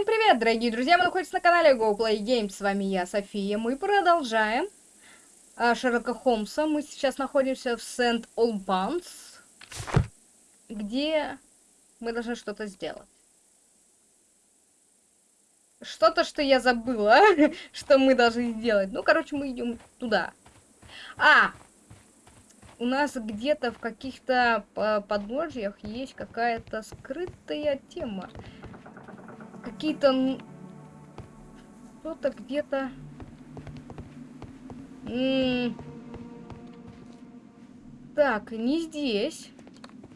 Всем привет, дорогие друзья! Мы находимся на канале Go Play Games. С вами я, София. Мы продолжаем а, Шерлока Холмса. Мы сейчас находимся в Сент-Олбанс, где мы должны что-то сделать. Что-то, что я забыла, что мы должны сделать. Ну, короче, мы идем туда. А! У нас где-то в каких-то подножьях есть какая-то скрытая тема какие-то... Что-то где-то... Так, не здесь.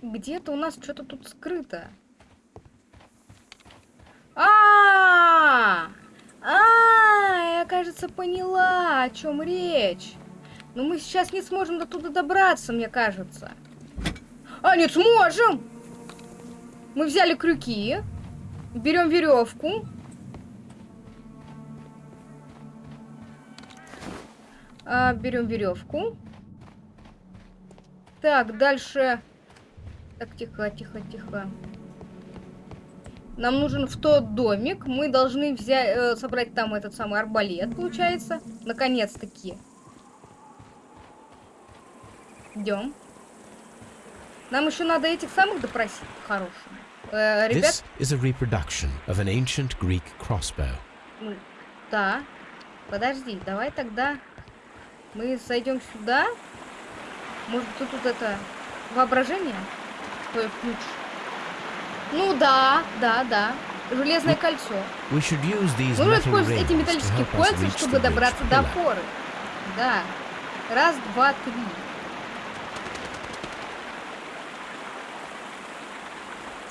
Где-то у нас что-то тут скрыто. А, а, я, кажется, поняла, о чем речь. Но мы сейчас не сможем до туда добраться, мне кажется. А, нет, сможем! Мы взяли крюки. Берем веревку. А, берем веревку. Так, дальше. Так, тихо, тихо, тихо. Нам нужен в тот домик. Мы должны взять, э, собрать там этот самый арбалет, получается. Наконец-таки. Идем. Нам еще надо этих самых допросить. Хороших. Э, ребят... This is a reproduction of an ancient Greek crossbow. Ну, да. Подожди, давай тогда мы сойдем сюда. Может, тут, тут это воображение твое ключ? Ну да, да, да. Железное кольцо. Нужно использовать эти металлические кольца, чтобы добраться до опоры. Да. Раз, два, три.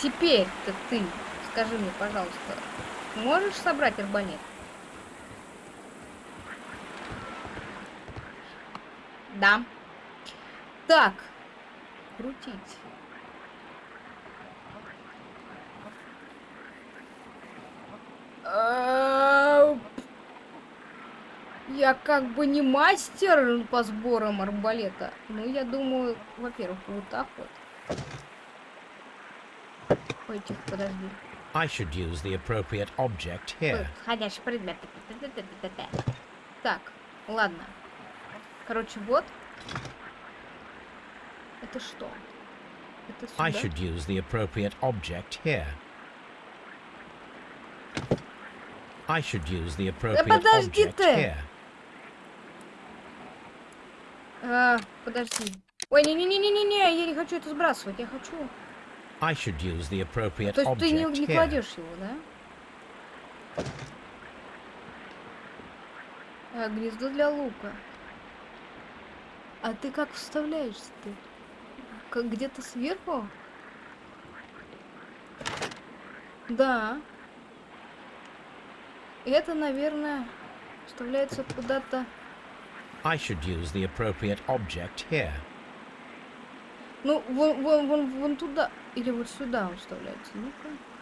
Теперь-то ты, скажи мне, пожалуйста, можешь собрать арбалет? Да. Так. Крутить. А, я как бы не мастер по сборам арбалета. Ну, я думаю, во-первых, вот так вот. Ой, тихо, подожди. I should use the appropriate object here. Подходящий предмет. Так, ладно. Короче, вот. Это что? Это сюда? I should use the appropriate object here. I should use the appropriate да подожди object ты. here. А, подожди. Ой, не-не-не-не-не, я не хочу это сбрасывать, я хочу... I should use the appropriate То есть ты не, не кладешь его, да? А, гнездо для лука. А ты как вставляешься ты? Как где-то сверху? Да. Это, наверное, вставляется куда-то. I should use the appropriate object here. Ну, вон, вон, вон, вон туда. Или вот сюда он вставляется. Ну-ка.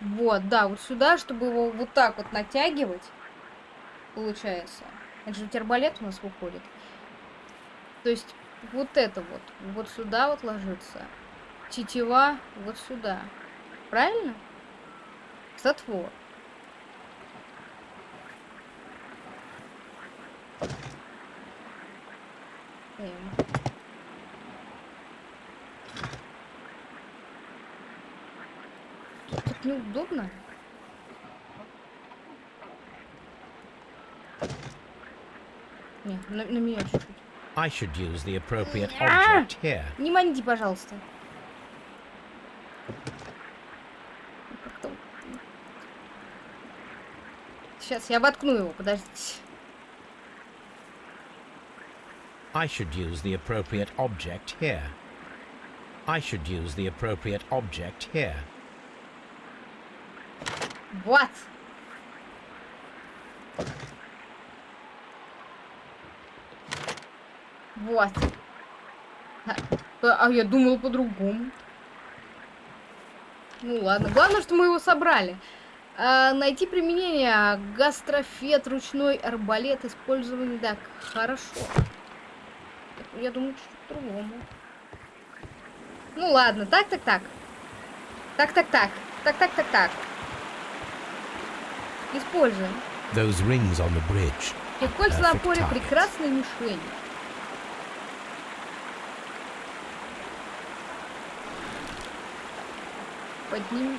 Вот, да, вот сюда, чтобы его вот так вот натягивать. Получается. Это же арбалет у нас выходит. То есть вот это вот. Вот сюда вот ложится. Тетива вот сюда. Правильно? Затвор. Эм. Тут неудобно. Не, на, на меня чуть-чуть. I should use the appropriate object here. Не маньте, пожалуйста. Сейчас я воткну его, подождите. I should use the appropriate object here. I should use the appropriate object here. What? Вот. А, а я думал по-другому. Ну ладно. Главное, что мы его собрали. А, найти применение. Гастрофет, ручной арбалет, использованный. Так, хорошо. Я думаю, чуть-чуть по-другому. Ну ладно, так, так, так. Так, так, так. Так, так, так, так. Используем. Those rings on the bridge. И кольца на поле прекрасной мишени. Подними.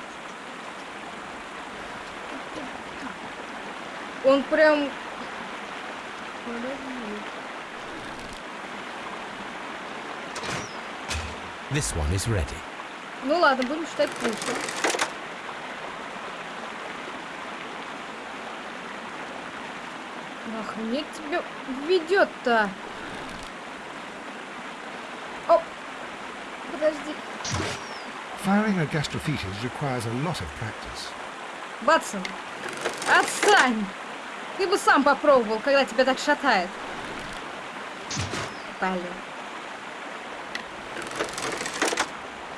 Он прям... This one is ready. Ну ладно, будем считать пульсы. Охренеть тебе ведет-то. О! Подожди. Firing a gastrophetes requires a lot of practice. Батсон, отстань! Ты бы сам попробовал, когда тебя так шатает. Блин.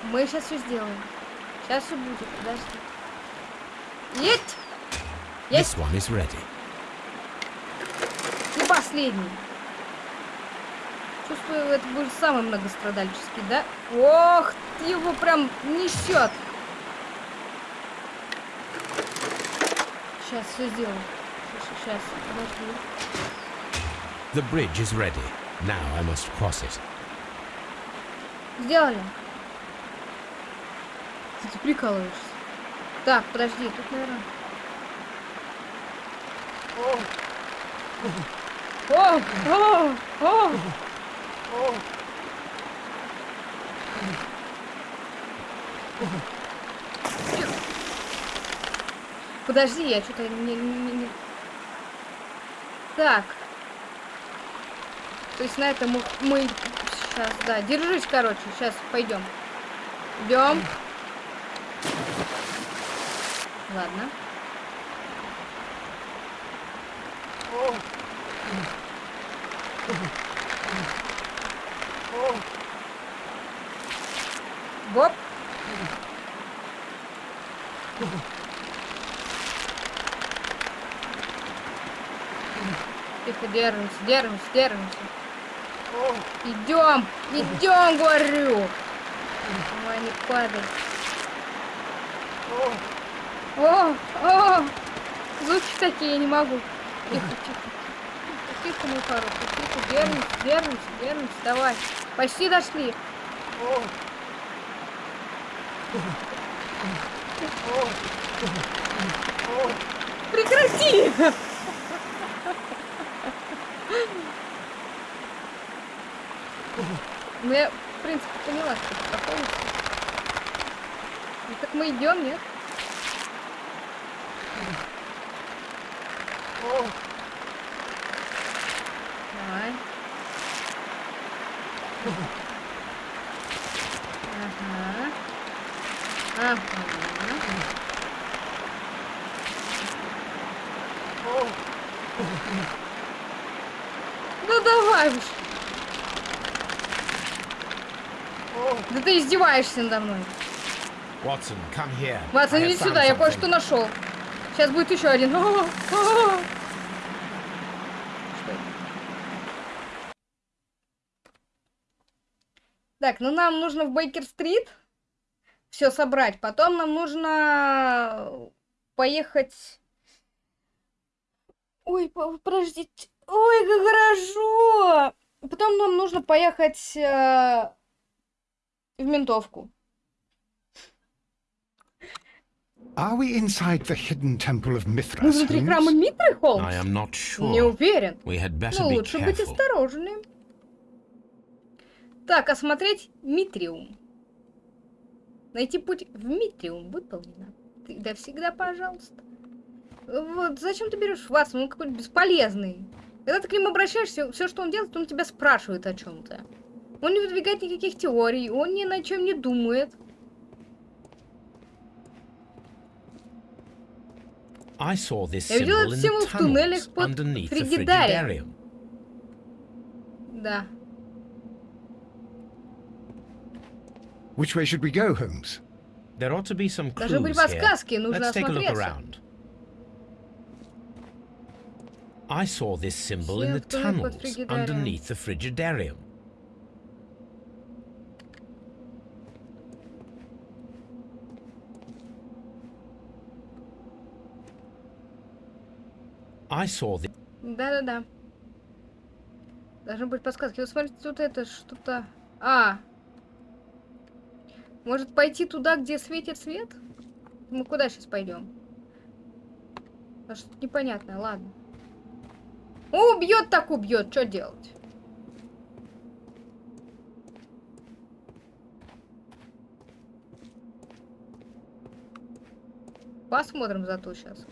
Мы сейчас все сделаем. Сейчас все будет, подожди. Есть! Есть! This one is ready. Последний. Чувствую, это будет самый многострадальческий, да? Ох, ты его прям несет. Сейчас все сделаю. Сейчас, подожди. The bridge is ready. Now I must cross it. Сделали. Ты, ты прикалываешься. Так, подожди, тут, наверное... О! О! О! Подожди, я что-то не, не- не- Так. То есть на этом мы, мы сейчас, да, держись, короче, сейчас пойдем. Идем. Ладно. Воп. Тихо, держимся, держимся, держимся. Идем, идем, говорю. Давай, не падай. О, о, звуки такие, я не могу. Тихо, тихо. Тихо, мой хороший, тихо, держимся, держимся, держимся, давай. Почти дошли. Прекрати! Ну, я, в принципе, поняла, что это такое. Ну, так мы идем, нет? Давай. Ага. Ага. Ну давай уж. Да ты издеваешься надо мной. Ватсон, have иди сюда, я кое-что нашел. Сейчас будет еще один. О. Что это? Так, ну нам нужно в Бейкер-стрит все собрать. Потом нам нужно поехать... Ой, по- подождите. Ой, как хорошо! Потом нам нужно поехать э, в ментовку. Are we inside the hidden temple of Мы Mithras? внутри храма Митры, Холмс? I am not sure. Не уверен. We had better Ну, be лучше быть careful. осторожным. Так, осмотреть Митриум. Найти путь в Митриум выполнено. Ты да всегда, пожалуйста. Вот, зачем ты берешь Ватсон? Он какой-то бесполезный. Когда ты к нему обращаешься, все, что он делает, он тебя спрашивает о чем-то. Он не выдвигает никаких теорий, он ни на чем не думает. I saw this Я symbol этот символ в туннелях под Фригидарием. Да. Which way should we go, Holmes? There ought to be some clues Должны быть here. подсказки, нужно Let's take a look осмотреться. around. I saw this symbol in the Всех туннель под tunnels Фригидарием. underneath the Frigidarium. I saw the Да-да-да. Должны быть подсказки. Вот смотрите, тут это что-то... А! Может пойти туда, где светит свет? Мы куда сейчас пойдем? А что-то непонятное, ладно. Убьет так убьет, что делать? Посмотрим зато сейчас.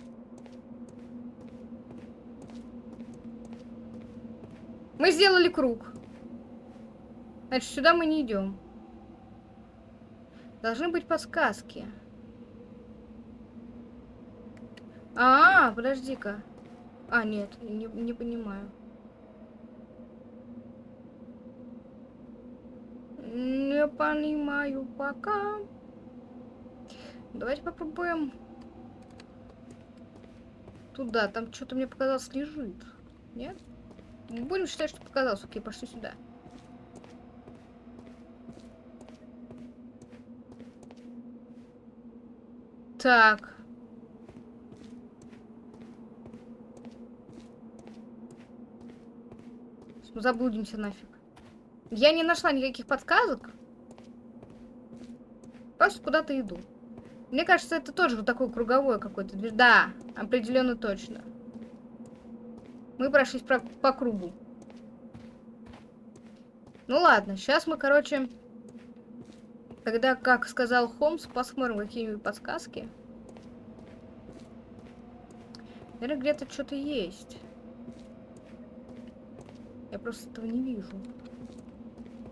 Мы сделали круг. Значит, сюда мы не идем. Должны быть подсказки. А, -а, -а подожди-ка. А, нет, не, не понимаю. Не понимаю пока. Давайте попробуем туда. Там что-то мне показалось лежит. Нет? Будем считать, что показалось. Окей, пошли сюда. Так. Заблудимся нафиг. Я не нашла никаких подсказок. Просто куда-то иду. Мне кажется, это тоже вот такой круговой какой-то. Да, определенно точно. Мы прошлись про по кругу. Ну ладно, сейчас мы, короче, когда, как сказал Холмс, посмотрим какие-нибудь подсказки. Наверное, где-то что-то есть. Я просто этого не вижу.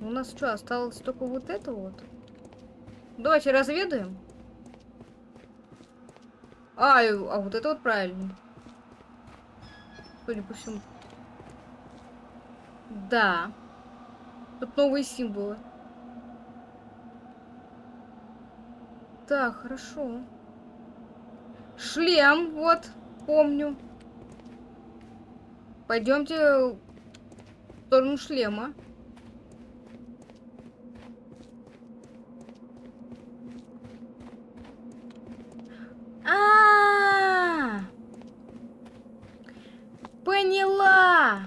У нас что, осталось только вот это вот? Давайте разведаем. А, а вот это вот правильно. Судя по всему. Да. Тут новые символы. Так, хорошо. Шлем, вот, помню. Пойдемте в сторону шлема. А, -а, -а! Поняла!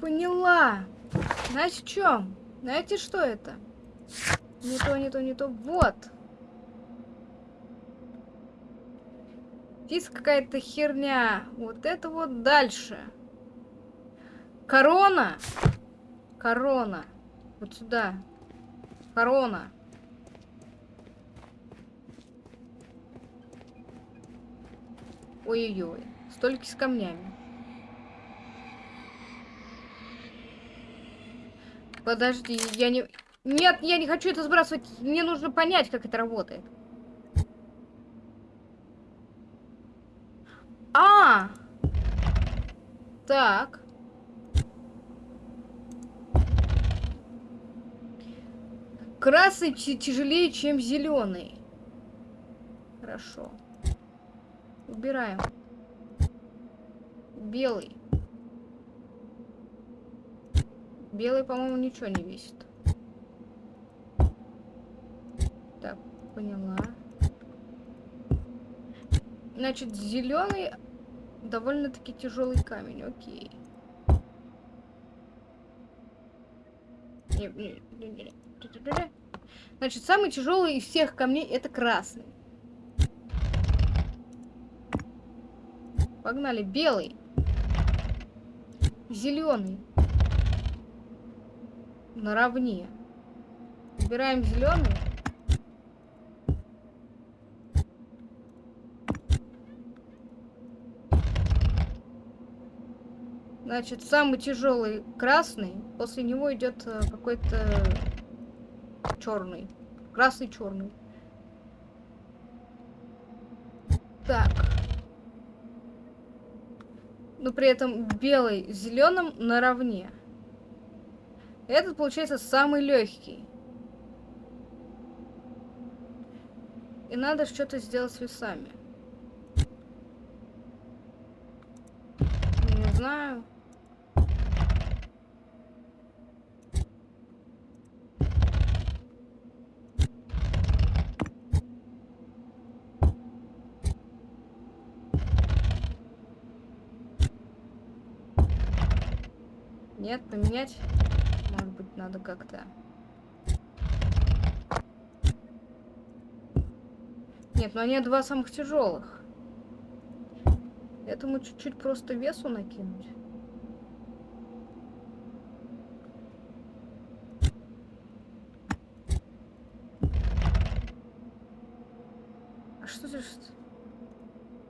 Поняла! Знаете, в чем? Знаете, что это? Не то, не то, не то. Вот! Здесь какая-то херня. Вот это вот дальше. Корона! Корона. Вот сюда. Корона. Ой-ой-ой. Столики с камнями. Подожди, я не... Нет, я не хочу это сбрасывать. Мне нужно понять, как это работает. А! Так. Красный тяжелее, чем зеленый. Хорошо. Убираем. Белый. Белый, по-моему, ничего не весит. Так, поняла. Значит, зеленый довольно-таки тяжелый камень. Окей. Значит, самый тяжелый из всех камней это красный. Погнали. Белый. Зеленый. Наравне. Убираем зеленый. Значит, самый тяжелый красный. После него идет э, какой-то черный. Красный черный. Так но при этом белый с зеленым наравне. Этот получается самый легкий. И надо что-то сделать с весами. Не знаю. Нет, поменять. Надо как-то. Нет, ну они два самых тяжелых. Этому чуть-чуть просто весу накинуть. А что здесь?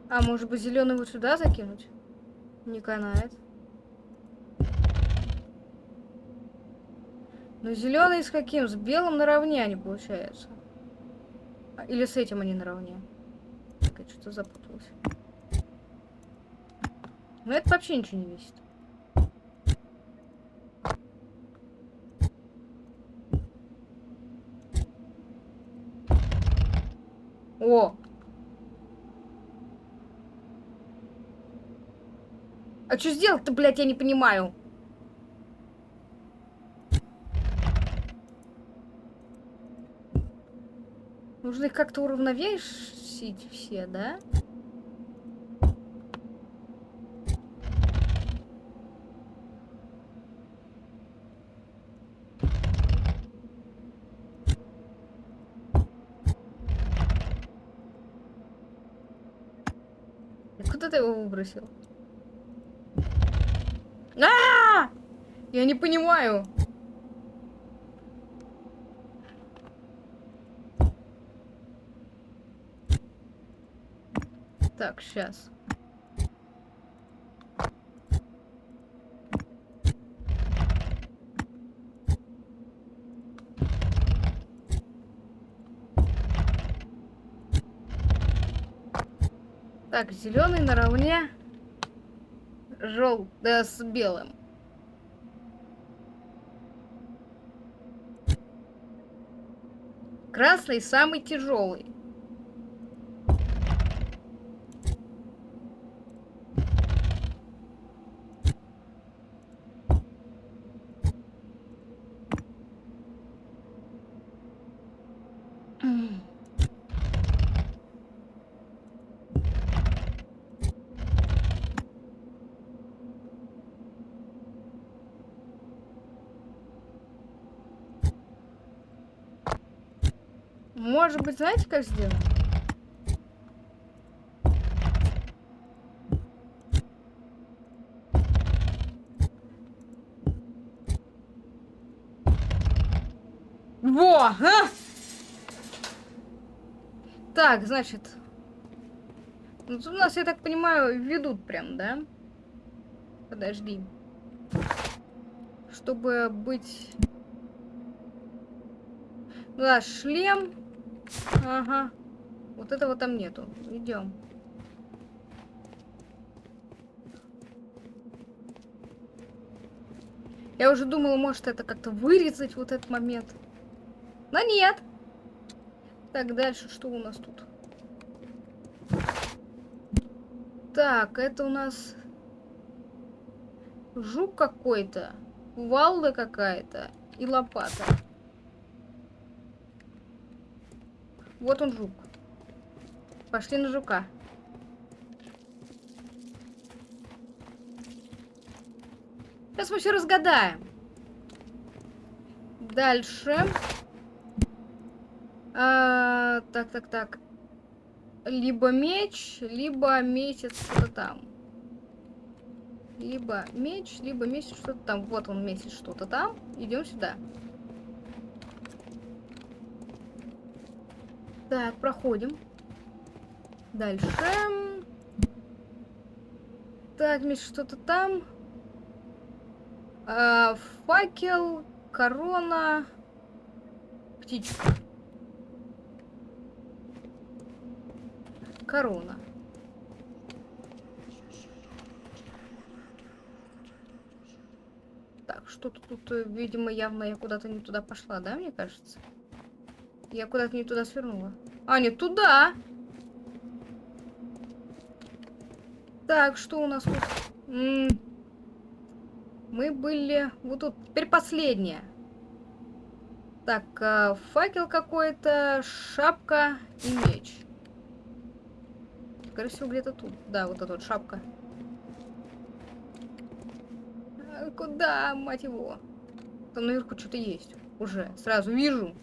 А, может быть, зеленый вот сюда закинуть? Не канает. Ну, зеленый с каким? С белым наравне они получается. А, Или с этим они наравне? Так, я что-то запуталась. Ну, это вообще ничего не весит. О! А что сделать-то, блядь, я не понимаю. Нужно их как-то уравновесить все, да? Куда ты его выбросил? А, -а, а Я не понимаю. Так, сейчас. Так, зеленый наравне жел да, с белым. Красный самый тяжелый. Может быть, знаете, как сделать? Во! А! Так, значит... Ну, тут у нас, я так понимаю, ведут прям, да? Подожди. Чтобы быть... Да, шлем. Ага. Вот этого там нету. Идем. Я уже думала, может это как-то вырезать вот этот момент. Но нет. Так, дальше что у нас тут? Так, это у нас жук какой-то, кувалда какая-то и лопата. Вот он жук. Пошли на жука. Сейчас мы все разгадаем. Дальше. А, так, так, так. Либо меч, либо месяц что-то там. Либо меч, либо месяц что-то там. Вот он месяц что-то там. Идем сюда. Так, проходим. Дальше. Так, Миш, что-то там. А, факел, корона, птичка. Корона. Так, что-то тут, э, видимо, явно я куда-то не туда пошла, да, мне кажется? Я куда-то не туда свернула. А, нет, туда. Так, что у нас тут? М -м Мы были... Вот тут. Теперь последняя. Так, э, факел какой-то, шапка и меч. Скорее всего, где-то тут. Да, вот эта вот шапка. А Куда, мать его? Там наверху что-то есть. Уже. Сразу вижу.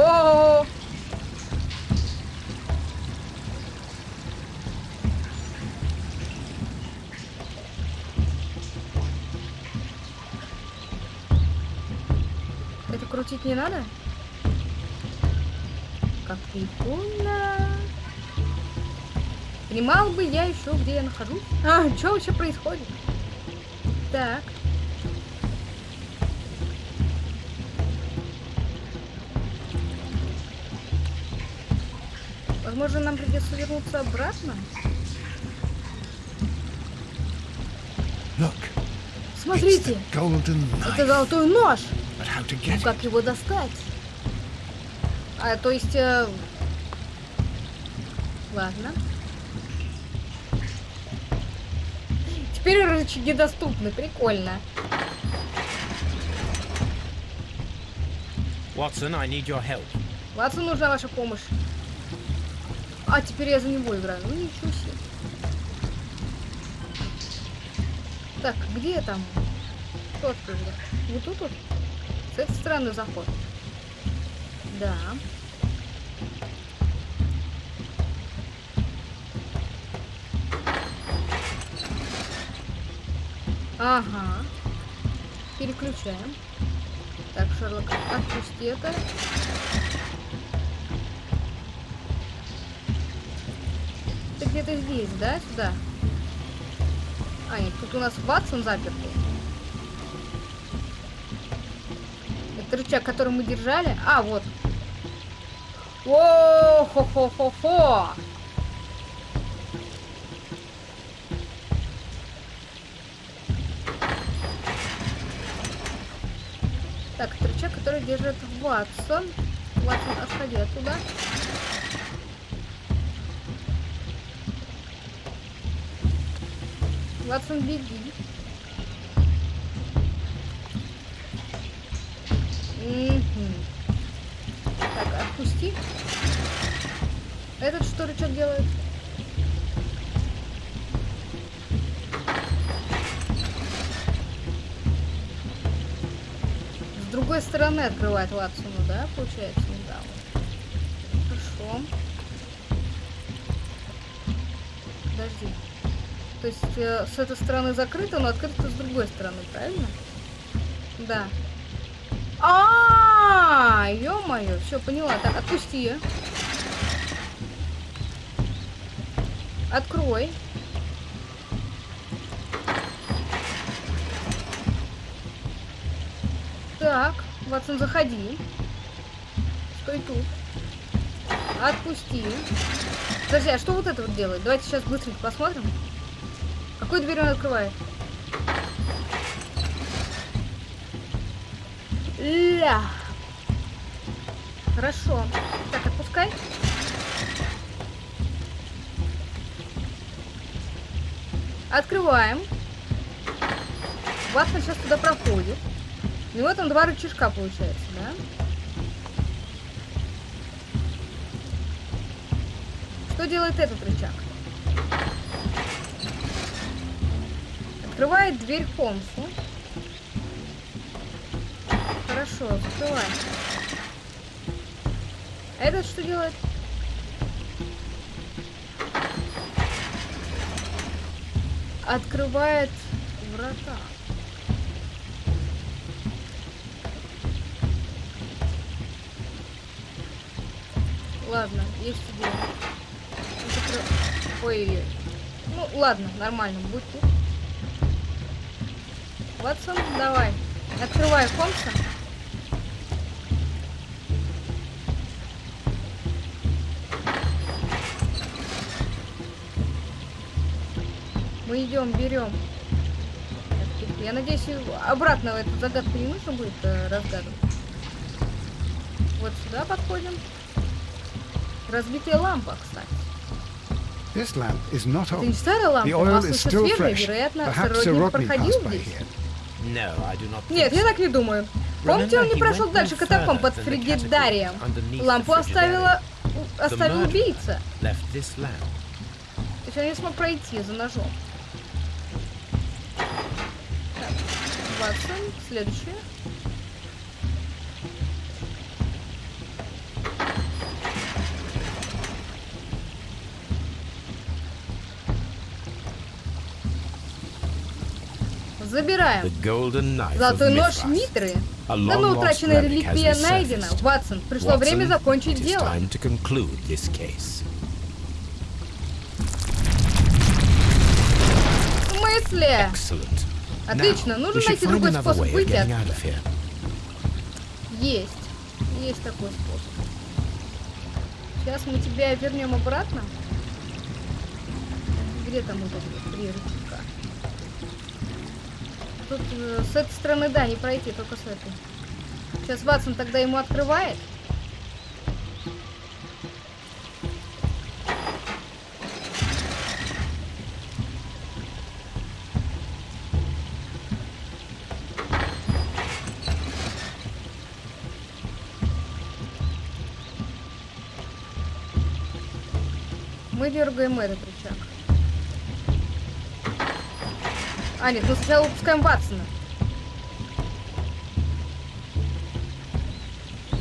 О! Это крутить не надо? Как прикольно. Понимал бы я еще, где я нахожусь. А, что вообще происходит? Так. Возможно, нам придется вернуться обратно. Look, Смотрите, это золотой нож. To Ну, как его достать? А, то есть... э, Ладно. Теперь рычаги доступны, прикольно. Watson, I need your help. Ватсу нужна ваша помощь. А, теперь я за него играю. Ну ничего себе. Так, где там? Кто открыл? Вот тут вот? С этой стороны заход. Да. Ага. Переключаем. Так, Шерлок, отпусти это. Где-то здесь, да? Сюда. А, нет, тут у нас Ватсон запертый. Это рычаг, который мы держали. А, вот. о хо хо хо хо Так, это рычаг, который держит Ватсон. Ватсон, отходи оттуда. Ватсон, беги. Мгм. Так, отпусти. Этот что рычаг делает? С другой стороны открывает Ватсону, да, получается? С этой стороны закрыто, но открыто с другой стороны, правильно? Да. А, ё-моё, все поняла. Так, отпусти. её. Открой. Так, Ватсон, заходи. Стой тут. Отпусти. Подожди, а что вот это вот делает? Давайте сейчас быстренько посмотрим. Какую дверь он открывает? Ля. Хорошо. Так, отпускай. Открываем. Ватсон сейчас туда проходит. У него там два рычажка получается, да? Что делает этот рычаг? Открывает дверь Холмсу. Хорошо, закрывай. А этот что делает? Открывает врата. Ладно, есть идея. Закры- Ой-ой-ой. Ну, ладно, нормально, будь тут. Ватсон, давай. Открывай Холмса. Мы идем, берем. Я надеюсь, обратно эту загадку не нужно будет э, разгадывать. Вот сюда подходим. Разбитая лампа, кстати. This lamp is not Это old. не старая лампа, масло еще свежее, вероятно, Rodney проходил здесь. here. Нет, я так не думаю. Помните, он не прошел дальше катакомб под фригидарием. Лампу оставила оставил убийца. То есть он не смог пройти за ножом. Так, Ватсон, следующее. Забираем. Золотой нож. Митры. Давно утраченная реликвия найдена. Ватсон, пришло время Watson, закончить it is дело. В смысле? Excellent. Отлично, Now, нужно найти другой способ выйти here. Есть. Есть такой способ. Сейчас мы тебя вернем обратно. Где там три рычага? Тут э, с этой стороны, да, не пройти, только с этой. Сейчас Ватсон тогда ему открывает. Мы дергаем этот рычаг. А, нет, мы сначала выпускаем Ватсона.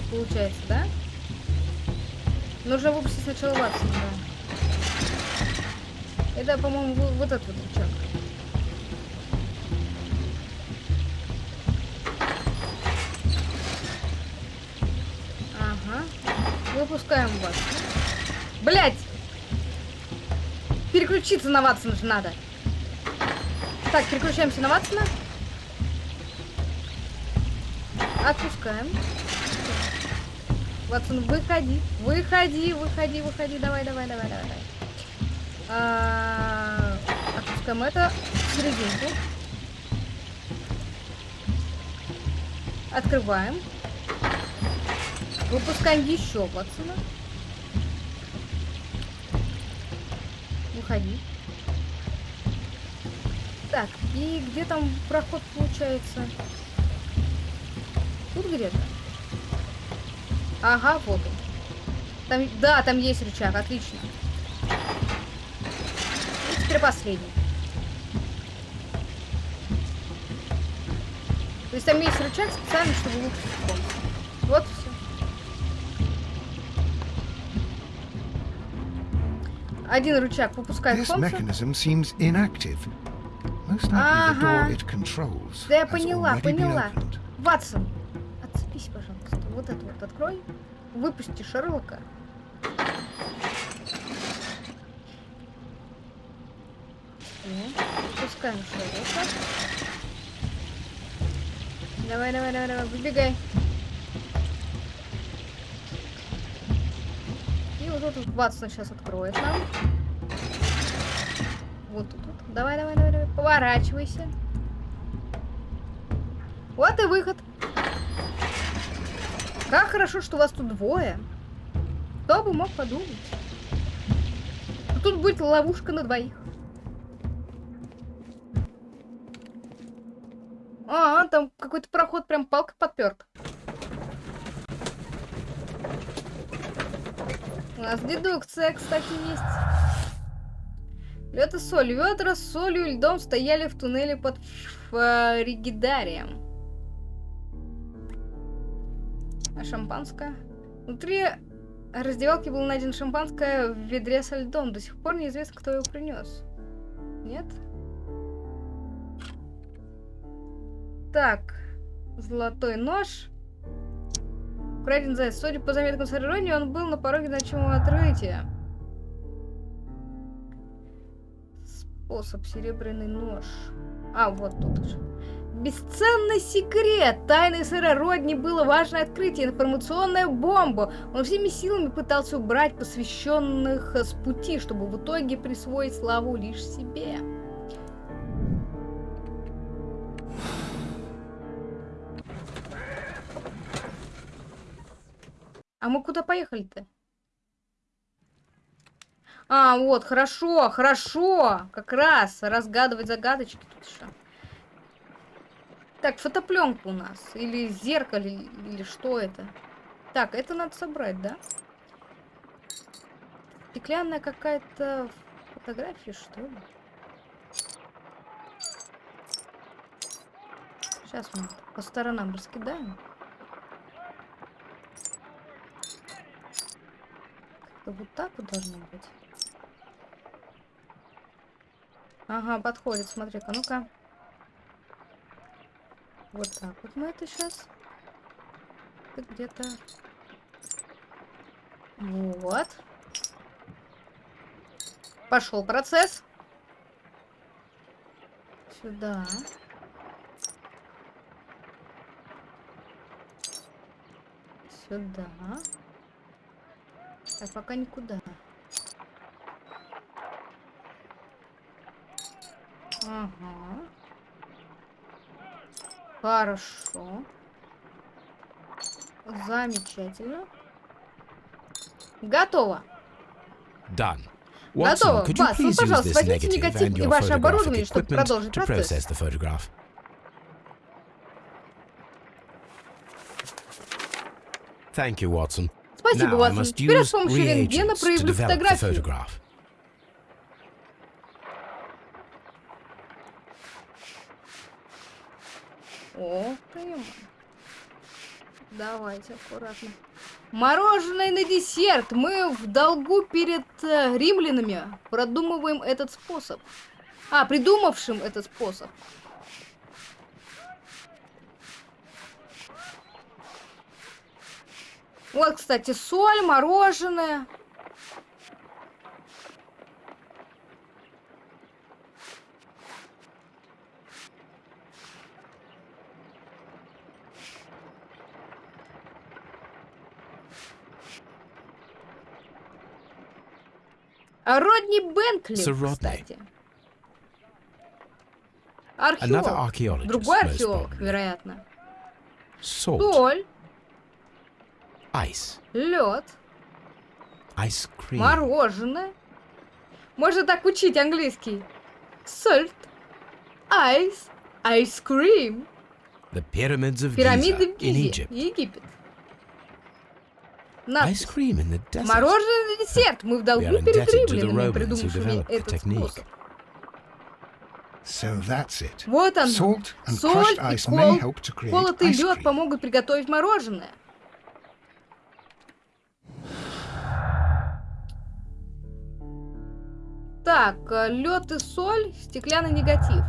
Получается, да? Нужно выпустить сначала Ватсона, да. Это, по-моему, вот этот вот рычаг. Ага. Выпускаем Ватсона. Блять! Переключиться на Ватсона же надо. Так, переключаемся на Ватсона. Отпускаем. Ватсон, выходи. Выходи, выходи, выходи. Давай, давай, давай, давай. давай. А, Отпускаем это в серединку. Открываем. Выпускаем еще Ватсона. Выходи. И где там проход получается? Тут где-то? Ага, вот он. Там, да, там есть рычаг, отлично. И теперь последний. То есть там есть рычаг специально, чтобы выпустить комнату. Вот все. Один рычаг выпускает This mechanism seems inactive. Ага. Да я поняла, поняла. Ватсон, отцепись, пожалуйста. Вот это вот открой. Выпусти Шерлока. Выпускаем Шерлока. Давай, давай, давай, давай, выбегай. И вот тут Ватсон сейчас откроет нам. Вот тут вот. Давай, давай, давай, давай. Поворачивайся. Вот и выход. Как хорошо, что вас тут двое. Кто бы мог подумать. что Тут будет ловушка на двоих. А, там какой-то проход прям палка подперт. У нас дедукция, кстати, есть. Лед соль. Ведра с солью и льдом стояли в туннеле под Фригидарием. А шампанское? Внутри раздевалки был найден шампанское в ведре со льдом. До сих пор неизвестно, кто его принес. Нет? Так. Золотой нож. Украден заяц. Судя по заметкам Сарирони, он был на пороге ночного открытия. Способ. Серебряный нож. А, вот тут уже. Бесценный секрет! Тайны сэра Родни было важное открытие, информационная бомба. Он всеми силами пытался убрать посвященных с пути, чтобы в итоге присвоить славу лишь себе. А мы куда поехали-то? А, вот, хорошо, хорошо. Как раз разгадывать загадочки тут еще. Так, фотопленка у нас. Или зеркало, или, что это? Так, это надо собрать, да? Стеклянная какая-то фотография, что ли? Сейчас мы по сторонам раскидаем. Вот так вот должно быть. Ага, подходит, смотри-ка, ну-ка. Вот так вот мы это сейчас. Где-то. Вот. Пошел процесс. Сюда. Сюда. Так, пока никуда. Ага. Хорошо. Замечательно. Готово. Done. Готово. Watson, please use пожалуйста, возьмите негатив и ваше оборудование, чтобы продолжить процесс. Thank you, Watson. Спасибо, must Теперь с помощью рентгена проявлю фотографию. Давайте аккуратно. Мороженое на десерт. Мы в долгу перед э, римлянами. Продумываем этот способ. А, придумавшим этот способ. Вот, кстати, соль, мороженое. Родни Бентли, Sir Rodney. кстати. Археолог. Другой археолог, вероятно. Соль, ice, лед, ice cream, мороженое. Можно так учить английский. Salt, ice, ice cream. the pyramids of Пирамиды в Гизе. Египет. Ice Надпись. cream in the desert. Мороженое на десерт. Мы в долгу перед римлянами, придумавшими этот способ. So that's it. Вот оно. Salt and Соль crushed и ice may кол- help to create колотый ice лед cream. помогут приготовить мороженое. Так, лед и соль, стеклянный негатив.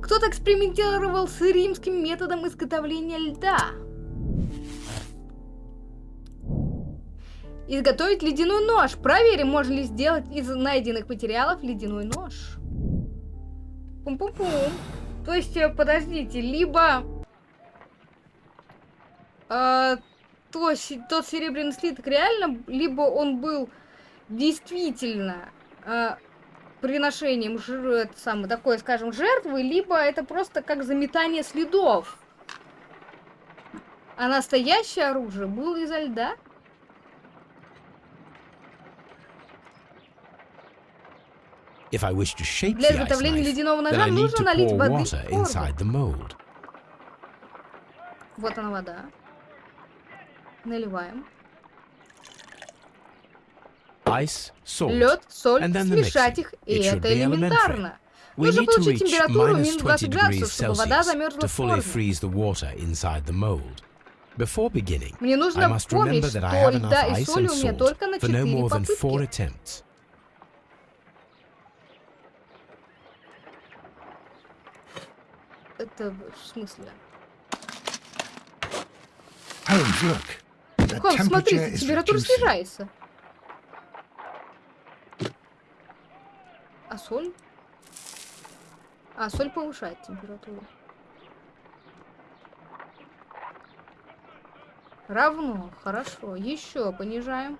Кто-то экспериментировал с римским методом изготовления льда. Изготовить ледяной нож. Проверим, можно ли сделать из найденных материалов ледяной нож. Пум-пум-пум. То есть, э, подождите, либо э, то, тот серебряный слиток реально, либо он был действительно э, приношением это такой, скажем, жертвы, либо это просто как заметание следов. А настоящее оружие было изо льда? If I wish to shape Для the ice изготовления knife, ледяного then ножа I need нужно to налить pour воды water в форму. inside the mold. Вот она вода. Наливаем. Ice, salt. Лед, соль, and then the смешать mixing. их, и It should это be elementary. элементарно. We Нужно need to получить reach температуру minus минус 20 20 градусов, degrees чтобы вода Celsius замерзла to в fully форме. freeze the water inside the mold. Before beginning, Мне I нужно must помнить, remember что that I have льда enough и ice соли and у меня salt только на for no 4 more than four попытки. Это в смысле? Смотрите, is температура снижается. А соль? А, соль повышает температуру. Равно, хорошо. Еще понижаем.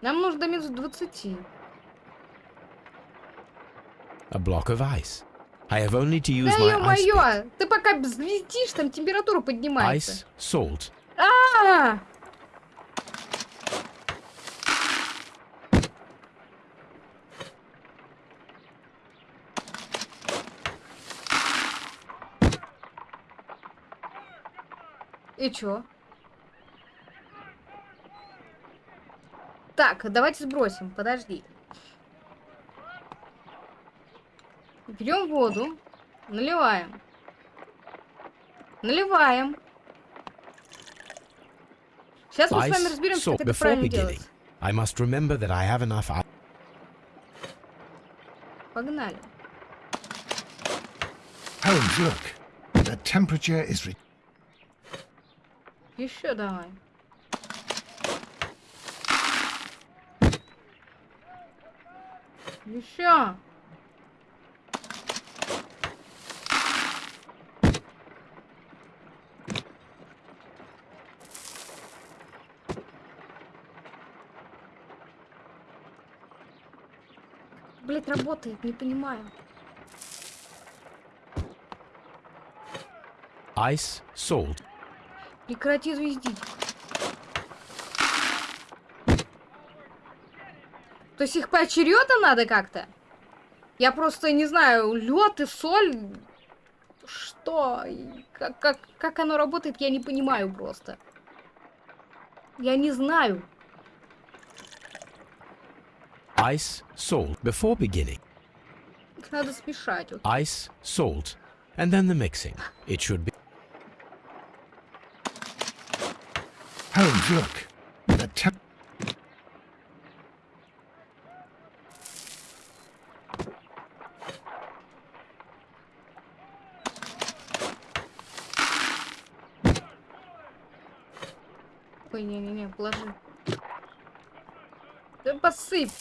Нам нужно до минус 20. A block of ice. I have only to use Да my ice pick. Ты пока взлетишь, там температура поднимается. Ice, salt, А! И чё? Так, давайте сбросим, подожди. Берем воду, наливаем. Наливаем. Сейчас мы с вами разберемся, salt. как это правильно делать. I must remember that I have enough. Погнали. Holmes, look. The temperature is re- Еще давай. Еще. Блять, работает, не понимаю. Ice, salt, Прекрати звездить. То есть их поочередно надо как-то? Я просто не знаю, лед и соль. Что? Как, как, как оно работает, я не понимаю просто. Я не знаю. ice, salt. Before beginning, Их надо смешать. вот. ice, salt, and then the mixing. It should be Holmes, look. The temp- Ой, не-не-не, положи. Да посыпь.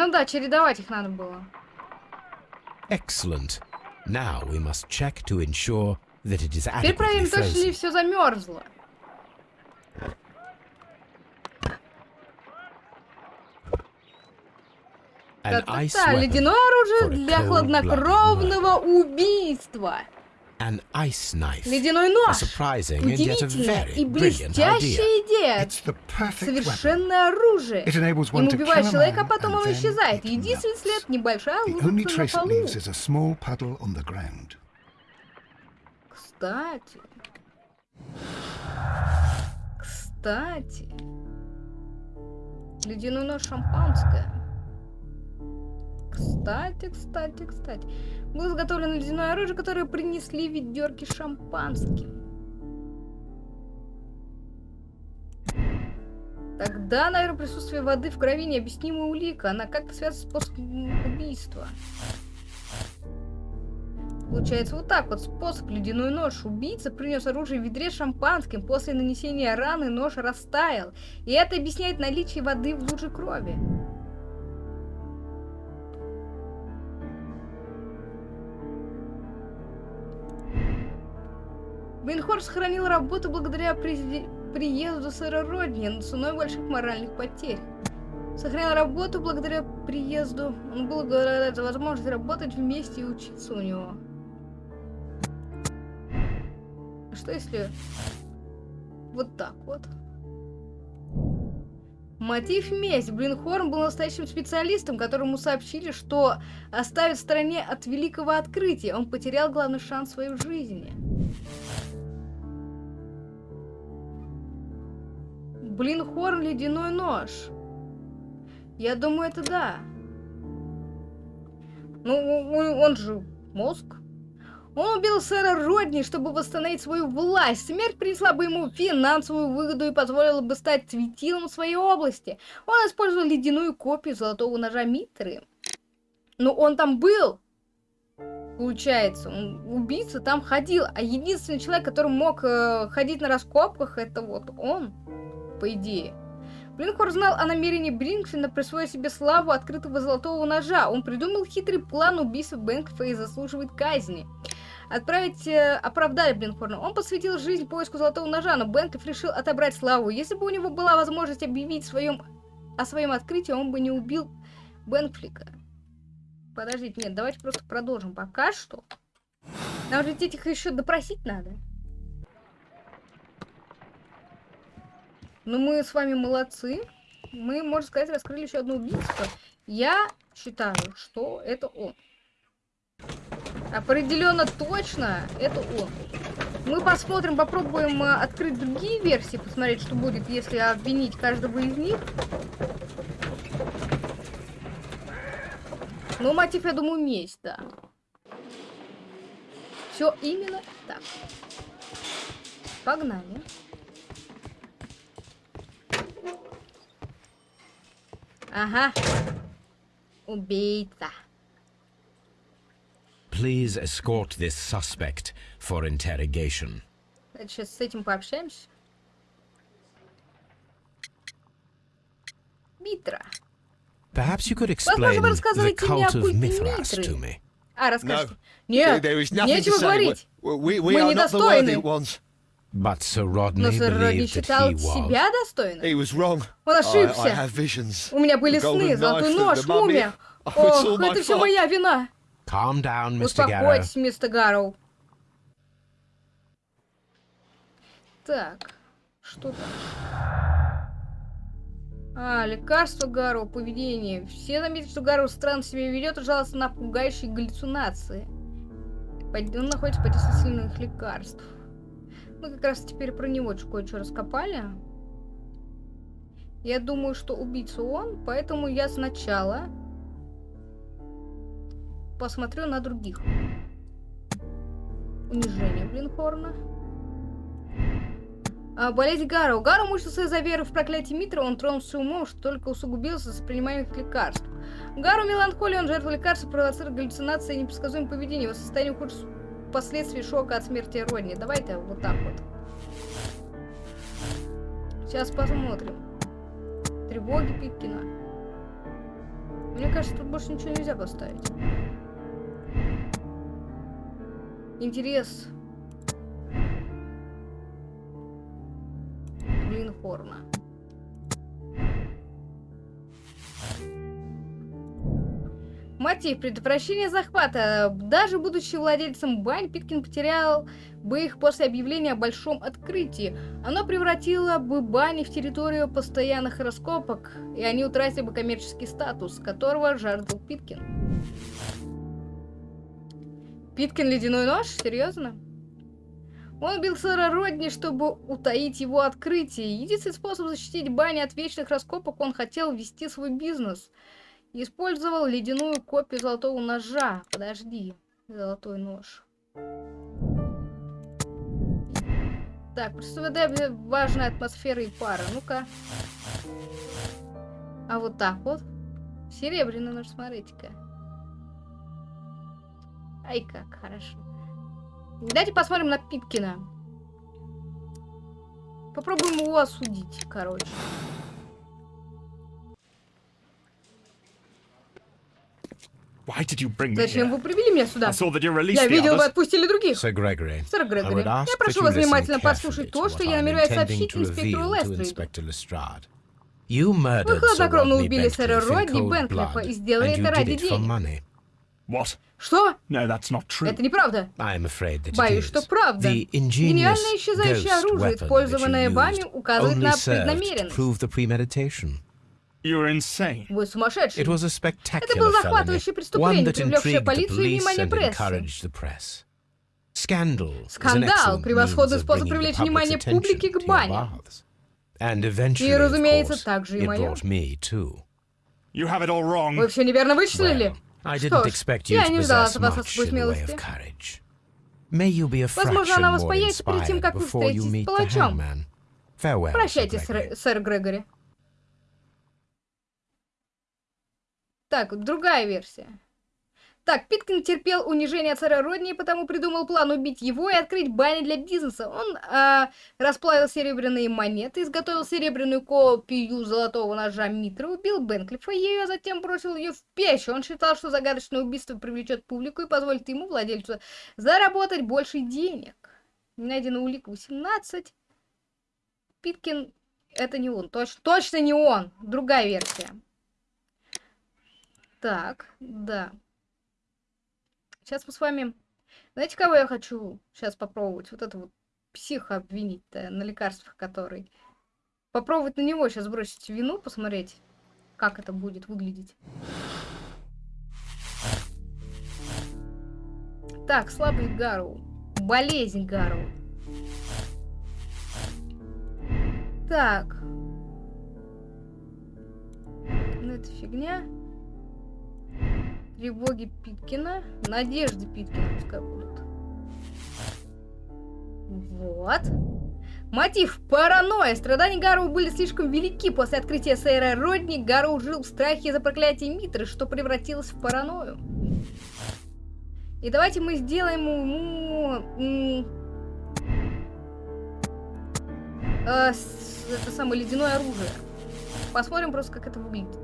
Ну да, чередовать их надо было. excellent. Now we must check to ensure that it is Теперь проверим, точно ли все замерзло. Та-та-та, ледяное оружие для хладнокровного убийства. An ice knife. Ледяной A нож. surprising and yet a very и блестящая идея. It's the perfect weapon. Совершенное оружие. It enables one Им убивает человека, а потом он исчезает. Единственный след небольшая лужица на полу. Кстати. Кстати. Ледяной нож шампанское. Кстати, кстати, кстати. Было изготовлено ледяное оружие, которое принесли в ведерке с шампанским. Тогда, наверное, присутствие воды в крови необъяснимая улика. Она как-то связана с способом убийства. Получается вот так вот. Способ ледяной нож. Убийца принес оружие в ведре шампанским. После нанесения раны нож растаял. И это объясняет наличие воды в луже крови. Бейнхорн сохранил работу благодаря приезду сэра Родни, но ценой больших моральных потерь. Сохранял работу благодаря приезду. Он был благодаря за возможность работать вместе и учиться у него. А Что если вот так вот? Мотив месть. Блинхорн был настоящим специалистом, которому сообщили, что оставит в стороне от великого открытия. Он потерял главный шанс в своей жизни. Блинхорн ледяной нож. Я думаю, это да. Ну, он же мозг. Он убил сэра Родни, чтобы восстановить свою власть. Смерть принесла бы ему финансовую выгоду и позволила бы стать светилом своей области. Он использовал ледяную копию золотого ножа Митры. Но он там был. Получается, убийца там ходил, а единственный человек, который мог э, ходить на раскопках, это вот он, по идее. Блинхор знал о намерении Бринкфина присвоить себе славу открытого золотого ножа. Он придумал хитрый план убийства Бэнкфа и заслуживает казни. отправить, э, оправдали Блинхорна. Он посвятил жизнь поиску золотого ножа, но Бенклиф решил отобрать славу. Если бы у него была возможность объявить своем, о своем открытии, он бы не убил Бенфлика. Подождите, нет, давайте просто продолжим. Пока что. Нам же этих еще допросить надо. Ну, мы с вами молодцы. Мы, можно сказать, раскрыли еще одно убийство. Я считаю, что это он. Определенно точно это он. Мы посмотрим, попробуем э, открыть другие версии, посмотреть, что будет, если обвинить каждого из них. Ну, мотив, я думаю, месть, да. Все именно так. Погнали. Ага. Убийца. Please escort this suspect for interrogation. Давайте сейчас с этим пообщаемся. Митра. Perhaps you could explain вы the рассказываете мне о cult of культе Mithras Митры. to me. А, расскажите. There, Нет, there is nothing to нечего say. говорить. We, we, we Мы are not the worthy недостойны. But Sir Но Rodney сэр Родни believed that считал he was. себя достойным. He was wrong. Он I, I ошибся. have visions. У меня были сны, золотой knife, нож, the mummy. мумия. Ох, my это все моя вина. Calm down, Mr. Garrow. Успокойтесь, мистер Гарроу. Так, что там? А, лекарство Гарроу, поведение. Все заметили, что Гарроу странно себя ведет и жалуется на пугающие галлюцинации. Он находится под сильных лекарств. Мы как раз теперь про него кое-что раскопали. Я думаю, что убийца он, поэтому я сначала посмотрю на других. Унижение Блинхорна. А, болезнь Гару. Гару мучился из-за веры в проклятие Митра, он тронулся умом, что только усугубился с принимаемых лекарств. Гару меланхолия, он жертва лекарств, провоцирует галлюцинации и непредсказуемое поведение. Его состояние ухудшится последствий шока от смерти Родни. Давайте вот так вот. Сейчас посмотрим. Тревоги Питкина. Мне кажется, тут больше ничего нельзя поставить. Интерес. Блинхорна. Мотив предотвращения захвата. Даже будучи владельцем бань, Питкин потерял бы их после объявления о большом открытии. Оно превратило бы бани в территорию постоянных раскопок, и они утратили бы коммерческий статус, которого жаждал Питкин. Питкин ледяной нож? Серьезно? Он убил сэра Родни, чтобы утаить его открытие. Единственный способ защитить бани от вечных раскопок, он хотел вести свой бизнес. Использовал ледяную копию золотого ножа. Подожди, золотой нож. Так, представляю важная атмосфера и пара. Ну-ка. А вот так вот. Серебряный нож, смотрите-ка. Ай, как хорошо. Давайте посмотрим на Питкина. Попробуем его осудить, короче. Зачем вы привели меня сюда? Я видел, вы отпустили других. Сэр Грегори, я прошу you вас внимательно послушать то, что я намереваюсь сообщить инспектору Лестриду. Вы хладнокровно убили сэра Родни Бенклифа и сделали это did ради денег. Что? Это неправда. Боюсь, что правда. Гениальное исчезающее оружие, использованное you вами, указывает на преднамеренность. You're insane. Вы сумасшедший. It was a Это spectacular было felony, захватывающее one преступление, that привлекшее intrigued the полицию и police внимание and прессы. encouraged the press. Scandal is an Скандал превосходный способ привлечь внимание публики к бане. И, разумеется, также и it моё. brought me too. You have it all wrong. Вы все неверно вычислили. Что didn't ж, expect you я to не ждала от вас much особой in the way смелости. of courage. May you be a Возможно, fraction она вас more появится перед тем, inspired как вы before you встретитесь с meet the палачом. Прощайте, Gregory. сэр, сэр Грегори. Так, другая версия. Так, Питкин терпел унижение царя Родни, потому придумал план убить его и открыть бани для бизнеса. Он а, расплавил серебряные монеты, изготовил серебряную копию золотого ножа Митра, убил Бенклифа ею, а затем бросил ее в печь. Он считал, что загадочное убийство привлечет публику и позволит ему, владельцу, заработать больше денег. Найдена улика 18. Питкин это не он. Точ точно не он. Другая версия. Так, да. Сейчас мы с вами... Знаете, кого я хочу сейчас попробовать? Вот это вот психа обвинить на лекарствах, который... Попробовать на него сейчас бросить вину, посмотреть, как это будет выглядеть. Так, слабость Гару. Болезнь Гару. Так. Ну, это фигня. Тревоги Питкина. Надежды Питкина пускай будут. Вот. Мотив – паранойя. Страдания Гару были слишком велики. После открытия сэра Родни Гару жил в страхе за проклятие Митры, что превратилось в паранойю. И давайте мы сделаем ему... Э, это самое ледяное оружие. Посмотрим просто, как это выглядит.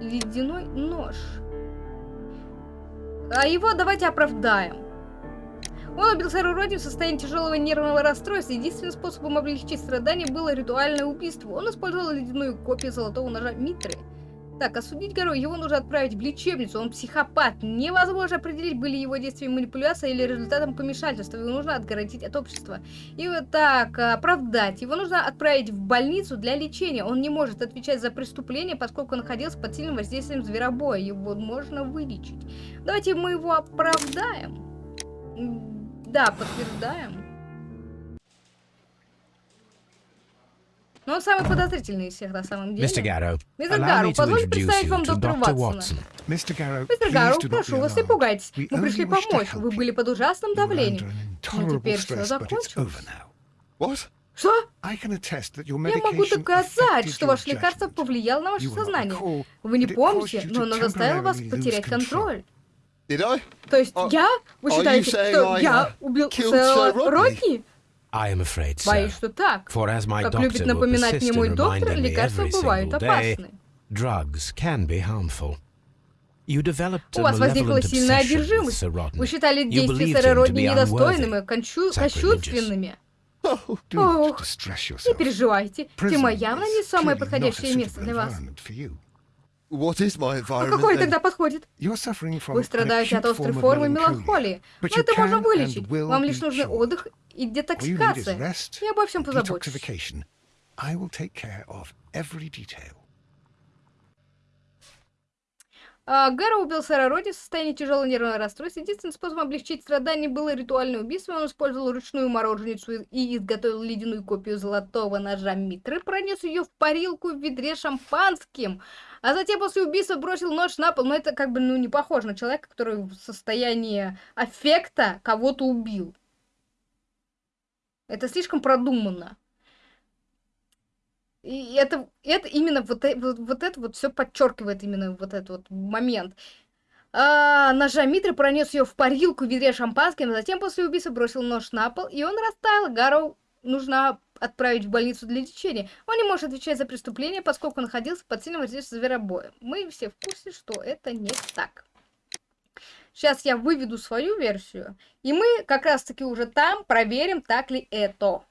Ледяной нож. А его давайте оправдаем. Он убил Сару Роди в состоянии тяжелого нервного расстройства. Единственным способом облегчить страдания было ритуальное убийство. Он использовал ледяную копию золотого ножа Митры. Так, осудить Гару, его нужно отправить в лечебницу, он психопат. Невозможно определить, были его действия манипуляция или результатом помешательства. Его нужно отгородить от общества. И вот так, оправдать. Его нужно отправить в больницу для лечения. Он не может отвечать за преступление, поскольку находился под сильным воздействием зверобоя. Его можно вылечить. Давайте мы его оправдаем. Да, подтверждаем. Но он самый подозрительный из всех на самом деле. Мистер Гарроу, позвольте представить вам доктора. Ватсона. Мистер Гарроу, прошу вас, не пугайтесь. Мы пришли помочь. Вы были под ужасным давлением. Но intolerable теперь все закончилось. Что? Я могу доказать, что ваше лекарство повлияло на ваше сознание. Вы не помните, но оно заставило вас потерять контроль. То есть А- я? Вы считаете, что я убил? Родни? I am afraid. Боюсь, что так. For as my Как doctor любит напоминать мне мой доктор, лекарства every бывают single day, опасны. drugs can be harmful. You developed У вас возникла сильная одержимость. Sir Rodney. Вы считали You действия сэра Родни be недостойными, кощунственными. Oh, Ох, Не yourself. переживайте, Prison тюрьма явно не самое подходящее место для вас. А then? тогда подходит? You're suffering from Вы an страдаете acute от острой form of формы меланхолии. Но you это можно вылечить. Вам лишь be нужен cured. отдых и детоксикация. Я обо всем позабочусь. I will take care of every detail. А, убил сэра Роди в состоянии тяжелого нервного расстройства. Единственным способом облегчить страдания было ритуальное убийство. Он использовал ручную мороженицу и изготовил ледяную копию золотого ножа Митры, пронес ее в парилку в ведре шампанским, а затем после убийства бросил нож на пол. Но это как бы ну, не похоже на человека, который в состоянии аффекта кого-то убил. Это слишком продуманно. И это, это именно вот, э- вот, вот это вот все подчеркивает именно вот этот вот момент. А, ножа Митры пронес ее в парилку в ведре шампанским, а затем после убийства бросил нож на пол, и он растаял. Гарроу нужно отправить в больницу для лечения. Он не может отвечать за преступление, поскольку находился под сильным воздействием зверобоя. Мы все в курсе, что это не так. Сейчас я выведу свою версию, и мы как раз-таки уже там проверим, так ли это.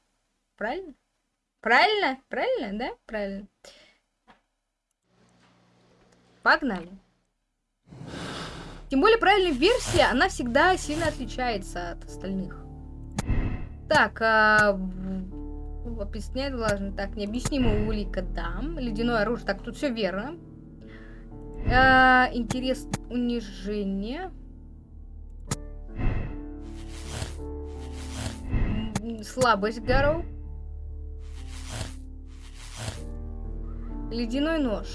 Правильно? Правильно? Правильно, да? Правильно. Погнали. Тем более правильная версия, она всегда сильно отличается от остальных. Так, а, объяснять должен. Так, необъяснимая улика, да. Ледяное оружие. Так, тут все верно. А, интерес унижение. Слабость Гарроу. Ледяной нож.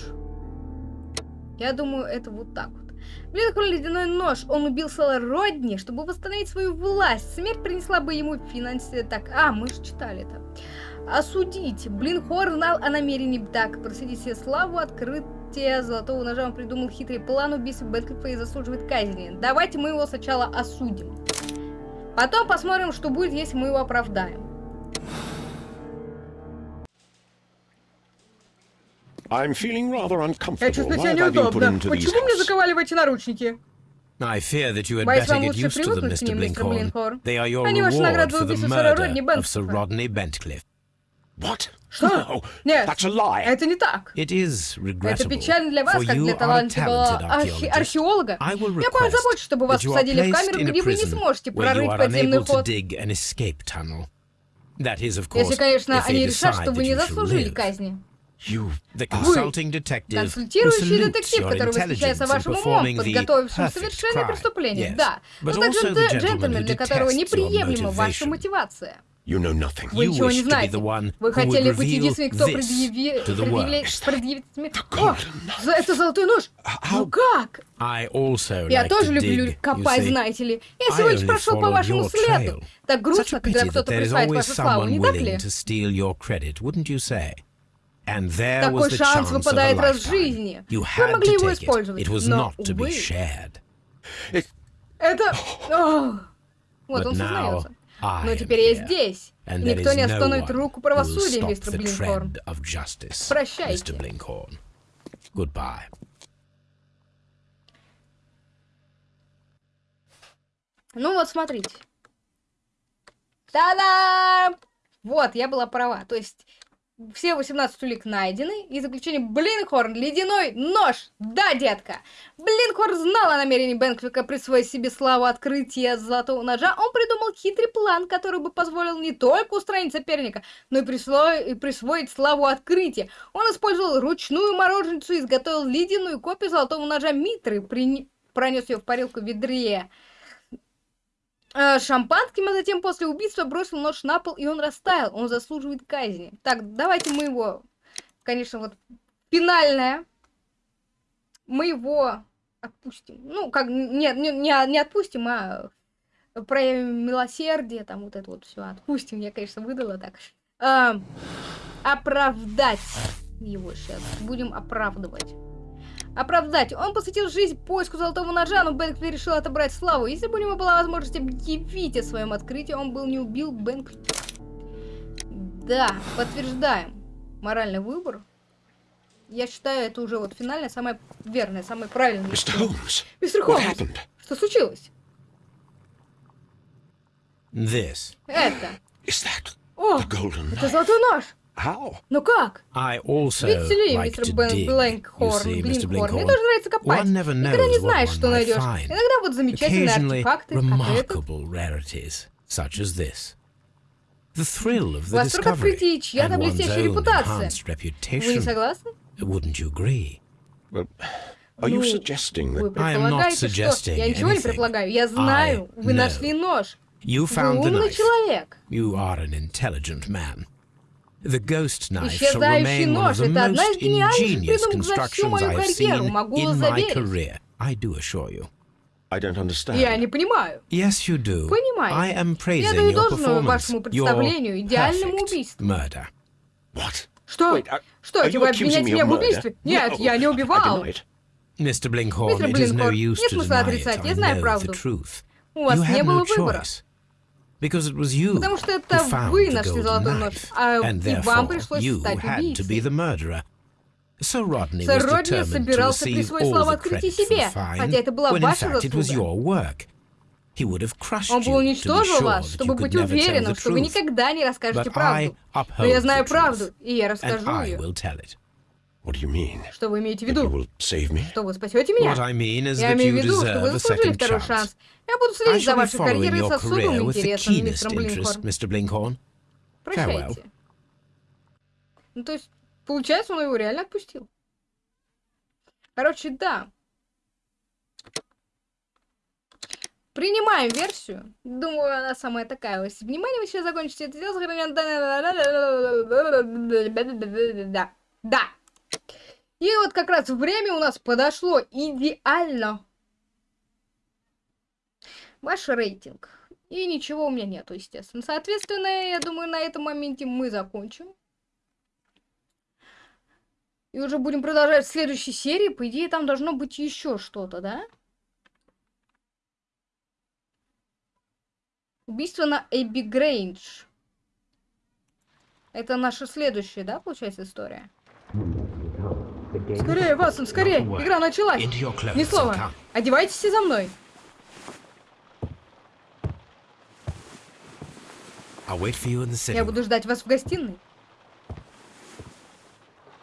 Я думаю, это вот так вот. Блин, какой ледяной нож. Он убил Сэла Родни, чтобы восстановить свою власть. Смерть принесла бы ему финансы... Так, а, мы же читали это. Осудить. Блин, Хор знал о намерении так. Просидеть себе славу открыт... открытия золотого ножа он придумал хитрый план убийства Бэтклифа и заслуживает казни. Давайте мы его сначала осудим. Потом посмотрим, что будет, если мы его оправдаем. I'm feeling rather Я uncomfortable. чувствую Why себя неудобно. Почему мне заковали в эти наручники? I fear that you had Боюсь, better вам get лучше used to them, привыкнуть к Mr. ним, мистер Blinkhorn. They are your Они reward for the убийство сэра Родни murder of Sir Бентклифа. Rodney Bentcliffe. What? Что? No, Нет, that's a lie. это не так. It is Это печально для вас, как для талантливого архе- археолога. Я позабочусь, чтобы вас посадили в камеру, где вы не сможете прорыть подземный ход. Если, конечно, они решат, что вы не заслужили казни. You. The consulting detective Консультирующий детектив, который восхищается вашим умом, подготовившим совершение преступления. Yes. Да. Но также джентльмен, для которого неприемлема ваша мотивация. You know nothing. Вы You ничего не знаете. the one Вы хотели быть единственным, кто this предъяви... to the предъявля- world. предъявит О, это золотой нож. Ну как? I also Я like тоже to люблю копать, see. знаете ли. Я I всего лишь прошел по followed вашему your следу. trail. Так Such грустно, a когда кто-то присваивает вашу славу, someone не так willing ли? to steal your credit, wouldn't you say? And there Такой was the шанс chance of a выпадает раз в lifetime. жизни. You Вы had могли to его take it. использовать, It was но, not to be увы. shared. It, Это... Ох. Вот But он now сознается. Но теперь я здесь. И никто не остановит руку правосудия, мистер Блинкорн. Прощайте. Goodbye. Ну вот, смотрите. Та-дам! Вот, я была права. То есть, все 18 улик найдены, и заключение Блинхорн, ледяной нож. Да, детка. Блинхорн знал о намерении Бенквика присвоить себе славу открытия золотого ножа. Он придумал хитрый план, который бы позволил не только устранить соперника, но и, присво- и присвоить славу открытия. Он использовал ручную мороженицу и изготовил ледяную копию золотого ножа Митры, прини- пронес ее в парилку в ведре шампанским, а затем после убийства бросил нож на пол, и он растаял. Он заслуживает казни. Так, давайте мы его, конечно, вот финальное, мы его отпустим. Ну, как, нет, не, не, не отпустим, а проявим милосердие, там вот это вот все отпустим. Я, конечно, выдала так. А, оправдать его сейчас. Будем оправдывать. Оправдать. Он посвятил жизнь поиску золотого ножа, но Бэнкли решил отобрать славу. Если бы у него была возможность объявить о своем открытии, он был не убил Бэнкли. Да, подтверждаем. Моральный выбор. Я считаю, это уже вот финальное, самое верное, самое правильное. Mr. Holmes, Мистер Холмс, что случилось? This. Это. Is that О, the golden это золотой нож. How? Ну как? I also Видите ли, like мистер to Бен- dig, you Блинкхорн, мне тоже нравится копать. One never Никогда не knows what знаешь, one что might найдешь. find. Иногда вот замечательные Occasionally, артефакты, как этот. remarkable rarities, such as this. The thrill of the Восторг discovery and one's own Вы не reputation. согласны? Wouldn't you agree? Well, are you Ну, suggesting Вы that I am not предполагаете, что... suggesting Я ничего не anything. предполагаю. Я знаю. Вы know. нашли нож. You Вы found the умный knife. человек. You are an intelligent man. The ghost knife shall Исчезающий remain one of нож the — это одна most из ingenious придумок за всю constructions мою I have карьеру, seen могу in my заверить. career. I do assure you. I don't understand? Я не понимаю. Yes, you do. Понимаете. I am Я praising даю your должное performance, вашему your представлению, идеальному perfect убийству. murder. What? Что? Wait, are- Что, are вы обвиняете me меня of в murder? убийстве? Нет, No, я не убивал. Мистер is no Блинкхорн, use нет смысла отрицать, я знаю know правду. the truth. У вас you не had было no выбора. choice. Because it was you Потому что это вы нашли золотой нож, а и вам пришлось стать убийцей. Сэр Родни собирался присвоить the открытия себе, хотя это была ваша заслуга. Он бы уничтожил вас, чтобы быть уверенным, что вы никогда не расскажете правду. Но я знаю правду, и я расскажу ее. Что вы имеете в виду? Что вы спасете меня? I mean Я имею в виду, что вы заслужили второй chance. шанс. Я буду следить за вашей карьерой с особым интересом, мистер. Blinkhorn. Прощайте. Ну, то есть, получается, он его реально отпустил. Короче, да. Принимаем версию. Думаю, она самая такая. Если внимание вы сейчас закончите это дело, сохраняем Да. Да. И вот как раз время у нас подошло идеально. Ваш рейтинг. И ничего у меня нету, естественно. Соответственно, я думаю, на этом моменте мы закончим. И уже будем продолжать в следующей серии. По идее, там должно быть еще что-то, да? Убийство на Эбби Грейндж. Это наша следующая, да, получается, история? Скорее, Ватсон, скорее! Игра началась! Ни слова. Одевайтесь все за мной. Я буду ждать вас в гостиной.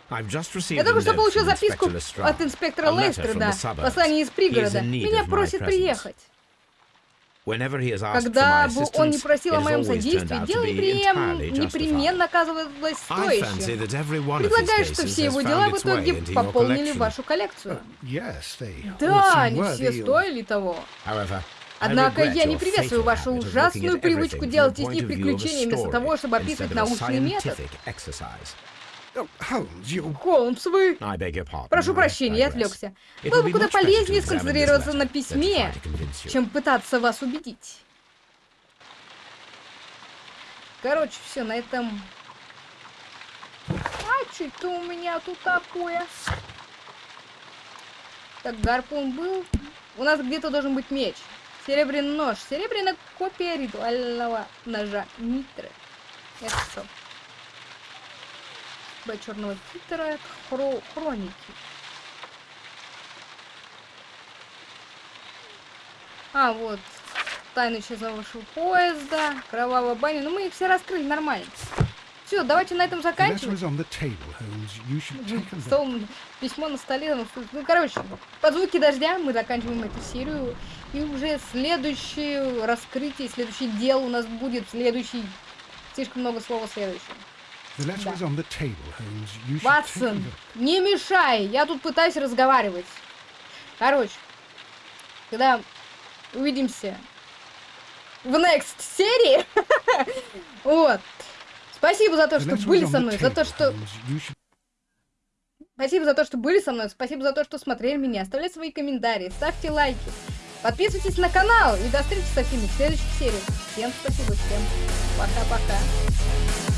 Я только что получил записку от инспектора A letter Лестера, from да. the suburbs. Послание из пригорода. Меня просит приехать. Когда бы он не assistance, просил о has моем always turned содействии, дело be неприем- непременно оказывалось I fancy стоящим. that every one of his Предлагаю, что cases все has его found дела в its way итоге into your пополнили collection. вашу коллекцию. Yes, they all Да, seem они все стоили того. However, Однако I regret я не приветствую вашу ужасную привычку everything делать из the них point of view of a приключения вместо того, чтобы описывать научный метод. Холмс, вы... Прошу прощения, я отвлекся. Было бы куда полезнее сконцентрироваться на письме, чем пытаться вас убедить. Короче, все, на этом... А, что-то у меня тут такое. Так, гарпун был. У нас где-то должен быть меч. Серебряный нож. Серебряная копия ритуального ножа Митры. Это что? Б черного Питера. Это хро- хроники. А, вот. Тайна исчезнувшего поезда. Кровавая баня. Ну, мы их все раскрыли нормально. Все, давайте на этом заканчивать. Стол, письмо на столе. ну, Ну, короче, под звуки дождя мы заканчиваем эту серию. И уже следующее раскрытие, следующий дел у нас будет следующий. Слишком много слова следующего. Ватсон, не мешай, я тут пытаюсь разговаривать. Короче, когда увидимся в next серии, вот. Спасибо за то, что были со мной, за то, что Спасибо за то, что были со мной, спасибо за то, что смотрели меня. Оставляйте свои комментарии, ставьте лайки. Подписывайтесь на канал и до встречи со всеми в следующих сериях. Всем спасибо, всем пока-пока.